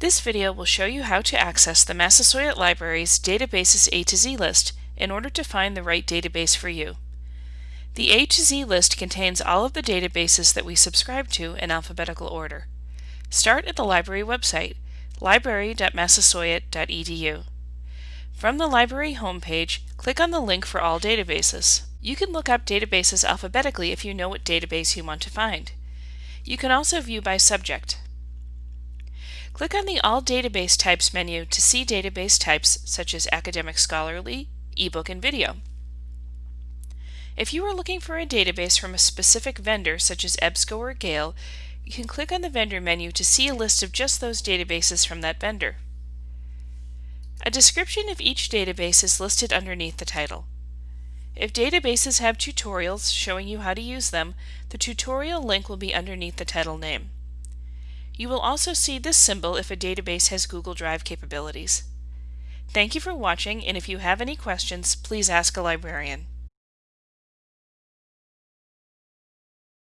This video will show you how to access the Massasoit Library's Databases A to Z list in order to find the right database for you. The A to Z list contains all of the databases that we subscribe to in alphabetical order. Start at the library website, library.massasoit.edu. From the library homepage, click on the link for all databases. You can look up databases alphabetically if you know what database you want to find. You can also view by subject. Click on the All Database Types menu to see database types such as Academic Scholarly, ebook, and video. If you are looking for a database from a specific vendor such as EBSCO or Gale, you can click on the vendor menu to see a list of just those databases from that vendor. A description of each database is listed underneath the title. If databases have tutorials showing you how to use them, the tutorial link will be underneath the title name. You will also see this symbol if a database has Google Drive capabilities. Thank you for watching, and if you have any questions, please ask a librarian.